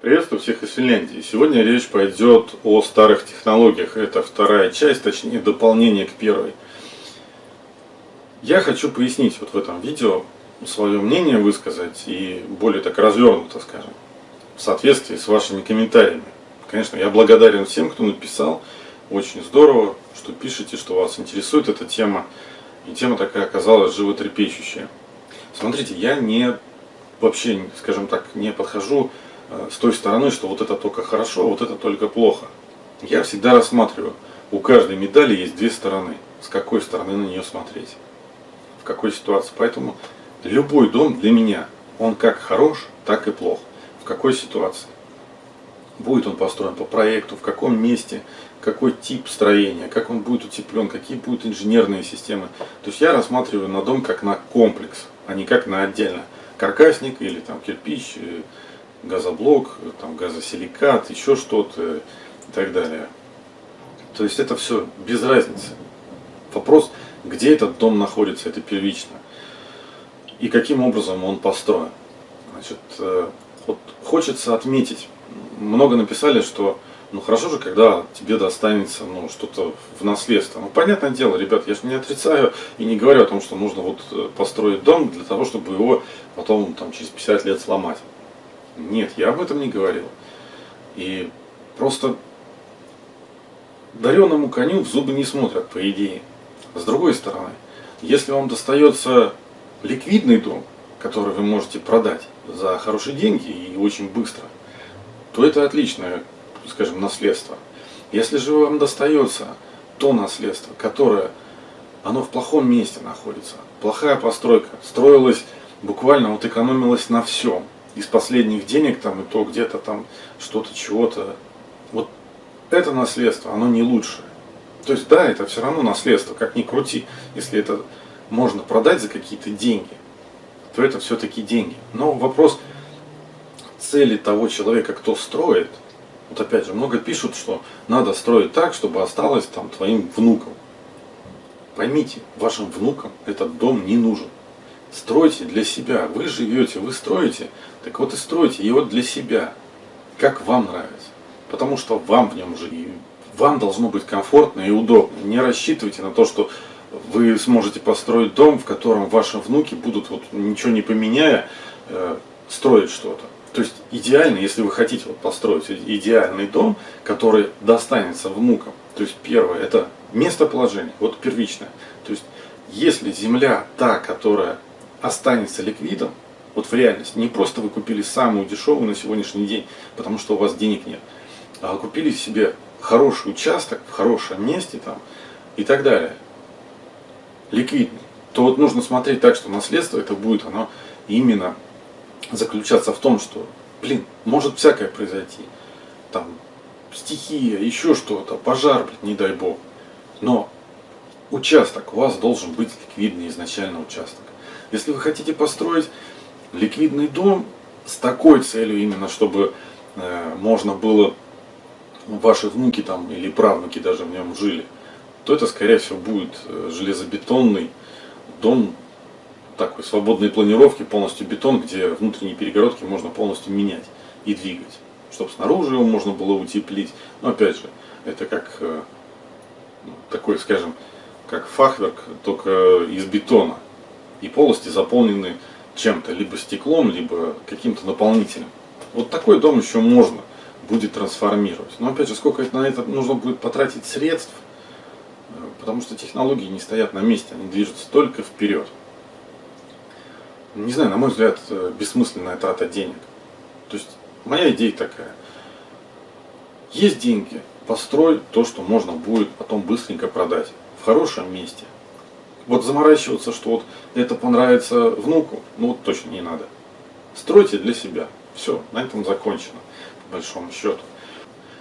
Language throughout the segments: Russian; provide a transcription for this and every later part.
Приветствую всех из Финляндии. Сегодня речь пойдет о старых технологиях. Это вторая часть, точнее дополнение к первой. Я хочу пояснить вот в этом видео свое мнение высказать и более так развернуто, скажем, в соответствии с вашими комментариями. Конечно, я благодарен всем, кто написал. Очень здорово, что пишете, что вас интересует эта тема. И тема такая оказалась животрепещущая. Смотрите, я не вообще, скажем так, не подхожу с той стороны, что вот это только хорошо, вот это только плохо. Я всегда рассматриваю, у каждой медали есть две стороны. С какой стороны на нее смотреть, в какой ситуации. Поэтому любой дом для меня, он как хорош, так и плох. В какой ситуации. Будет он построен по проекту, в каком месте, какой тип строения, как он будет утеплен, какие будут инженерные системы. То есть я рассматриваю на дом как на комплекс, а не как на отдельно каркасник или там кирпич, э, газоблок, там, газосиликат, еще что-то и так далее. То есть это все без разницы. Вопрос, где этот дом находится, это первично. И каким образом он построен. Значит, э, вот хочется отметить, много написали, что ну хорошо же, когда тебе достанется ну, что-то в наследство. Ну, понятное дело, ребят, я же не отрицаю и не говорю о том, что нужно вот э, построить дом для того, чтобы его потом там, через 50 лет сломать. Нет, я об этом не говорил. И просто дареному коню в зубы не смотрят, по идее. С другой стороны, если вам достается ликвидный дом, который вы можете продать за хорошие деньги и очень быстро, то это отличное, скажем, наследство. Если же вам достается то наследство, которое оно в плохом месте находится, плохая постройка, строилась буквально, вот экономилась на всем, из последних денег там и то где-то там что-то чего-то. Вот это наследство, оно не лучшее. То есть да, это все равно наследство, как ни крути. Если это можно продать за какие-то деньги, то это все-таки деньги. Но вопрос цели того человека, кто строит, вот опять же, много пишут, что надо строить так, чтобы осталось там твоим внукам. Поймите, вашим внукам этот дом не нужен. Стройте для себя. Вы живете, вы строите. Так вот и стройте его для себя. Как вам нравится. Потому что вам в нем жить. Вам должно быть комфортно и удобно. Не рассчитывайте на то, что вы сможете построить дом, в котором ваши внуки будут, вот, ничего не поменяя, э, строить что-то. То есть идеально, если вы хотите вот, построить идеальный дом, который достанется внукам. То есть первое, это местоположение, вот первичное. То есть если земля та, которая останется ликвидом, вот в реальности, не просто вы купили самую дешевую на сегодняшний день, потому что у вас денег нет, а купили себе хороший участок в хорошем месте там и так далее, ликвидный, то вот нужно смотреть так, что наследство это будет оно именно заключаться в том, что, блин, может всякое произойти, там, стихия, еще что-то, пожар, блин, не дай бог, но участок у вас должен быть ликвидный изначально участок. Если вы хотите построить ликвидный дом с такой целью именно, чтобы э, можно было ваши внуки там или правнуки даже в нем жили, то это скорее всего будет э, железобетонный дом такой свободной планировки, полностью бетон, где внутренние перегородки можно полностью менять и двигать, чтобы снаружи его можно было утеплить. Но опять же, это как э, такой, скажем, как фахверк, только из бетона и полости заполнены чем-то, либо стеклом, либо каким-то наполнителем. Вот такой дом еще можно будет трансформировать. Но опять же, сколько на это нужно будет потратить средств, э, потому что технологии не стоят на месте, они движутся только вперед. Не знаю, на мой взгляд, э, бессмысленная трата денег. То есть, моя идея такая. Есть деньги, построй то, что можно будет потом быстренько продать в хорошем месте, вот заморачиваться, что вот это понравится внуку, ну вот точно не надо. Стройте для себя. Все, на этом закончено, по большому счету.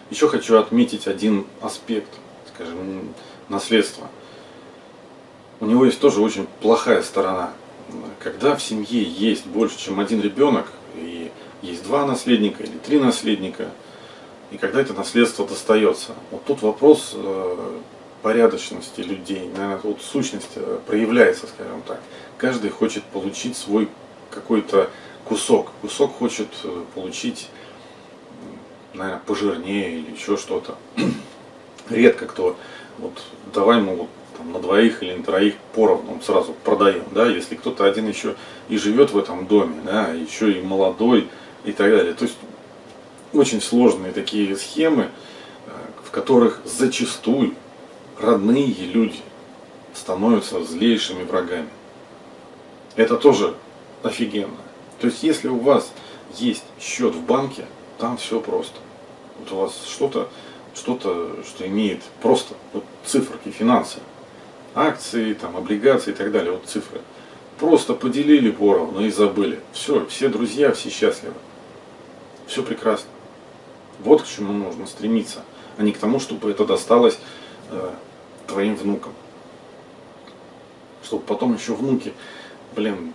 Еще хочу отметить один аспект, скажем, наследства. У него есть тоже очень плохая сторона. Когда в семье есть больше, чем один ребенок, и есть два наследника или три наследника, и когда это наследство достается, вот тут вопрос э, порядочности людей, наверное, вот сущность э, проявляется, скажем так. Каждый хочет получить свой какой-то кусок. Кусок хочет э, получить наверное, пожирнее или еще что-то. Редко кто, вот давай мы вот там, на двоих или на троих поровну сразу продаем, да, если кто-то один еще и живет в этом доме, да, еще и молодой и так далее. То есть очень сложные такие схемы, э, в которых зачастую родные люди становятся злейшими врагами. Это тоже офигенно. То есть если у вас есть счет в банке, там все просто. Вот у вас что-то, что-то, что имеет просто вот циферки, финансы, акции, там, облигации и так далее, вот цифры. Просто поделили поровну и забыли. Все, все друзья, все счастливы. Все прекрасно. Вот к чему нужно стремиться, а не к тому, чтобы это досталось э, твоим внукам. Чтобы потом еще внуки, блин,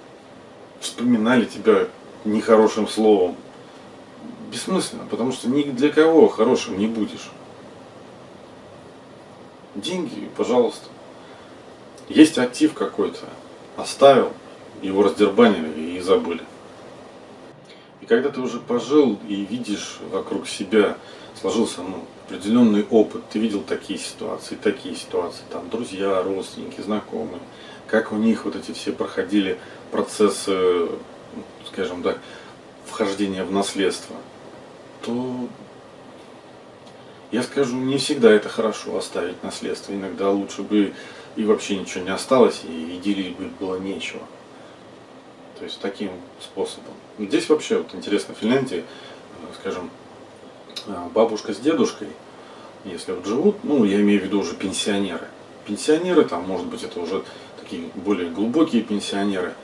вспоминали тебя нехорошим словом. Бессмысленно, потому что ни для кого хорошим не будешь. Деньги, пожалуйста. Есть актив какой-то, оставил, его раздербанили и забыли. И когда ты уже пожил и видишь вокруг себя, сложился ну, определенный опыт, ты видел такие ситуации, такие ситуации, там друзья, родственники, знакомые, как у них вот эти все проходили процессы, скажем так, вхождения в наследство, то я скажу, не всегда это хорошо оставить наследство. Иногда лучше бы и вообще ничего не осталось, и идиллии бы было нечего. То есть таким способом. Здесь вообще вот интересно, в Финляндии, э, скажем, бабушка с дедушкой, если вот живут, ну я имею в виду уже пенсионеры. Пенсионеры, там может быть это уже такие более глубокие пенсионеры,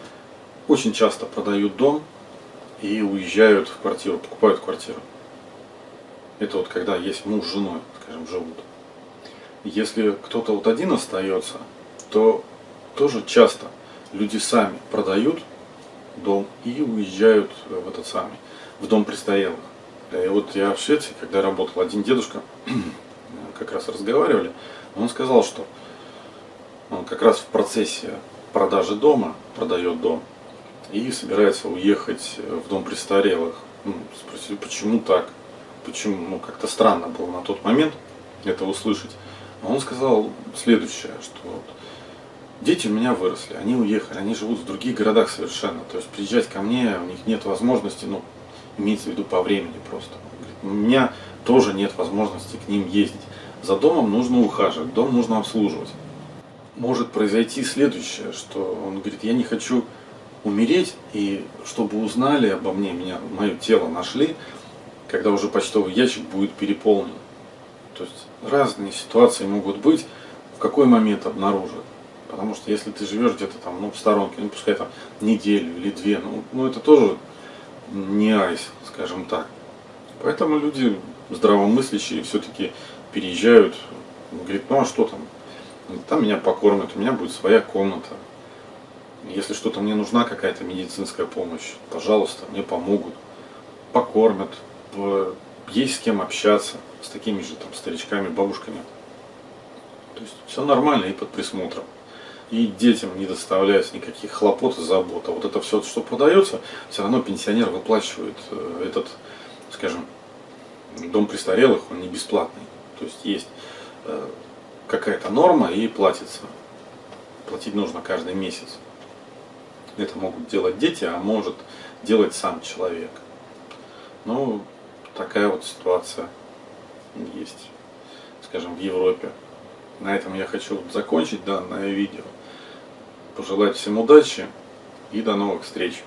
очень часто продают дом и уезжают в квартиру, покупают квартиру. Это вот когда есть муж с женой, скажем, живут. Если кто-то вот один остается, то тоже часто люди сами продают дом и уезжают в этот самый, в дом престарелых. И вот я в Швеции, когда работал, один дедушка, как раз разговаривали, он сказал, что он как раз в процессе продажи дома, продает дом, и собирается уехать в дом престарелых. Ну, спросили, почему так? Почему? Ну, как-то странно было на тот момент это услышать. Но он сказал следующее, что вот, Дети у меня выросли, они уехали, они живут в других городах совершенно. То есть приезжать ко мне, у них нет возможности, ну, имеется в виду по времени просто. Говорит, у меня тоже нет возможности к ним ездить. За домом нужно ухаживать, дом нужно обслуживать. Может произойти следующее, что он говорит, я не хочу умереть, и чтобы узнали обо мне, меня, мое тело нашли, когда уже почтовый ящик будет переполнен. То есть разные ситуации могут быть, в какой момент обнаружат. Потому что если ты живешь где-то там, ну, в сторонке, ну, пускай там неделю или две, ну, ну это тоже не айс, скажем так. Поэтому люди здравомыслящие все-таки переезжают, говорит, ну а что там, там меня покормят, у меня будет своя комната. Если что-то мне нужна какая-то медицинская помощь, пожалуйста, мне помогут, покормят, есть с кем общаться, с такими же там старичками, бабушками. То есть все нормально и под присмотром и детям не доставляется никаких хлопот и забот. А вот это все, что продается, все равно пенсионер выплачивает э, этот, скажем, дом престарелых, он не бесплатный. То есть есть э, какая-то норма и платится. Платить нужно каждый месяц. Это могут делать дети, а может делать сам человек. Ну, такая вот ситуация есть, скажем, в Европе. На этом я хочу закончить данное видео пожелать всем удачи и до новых встреч.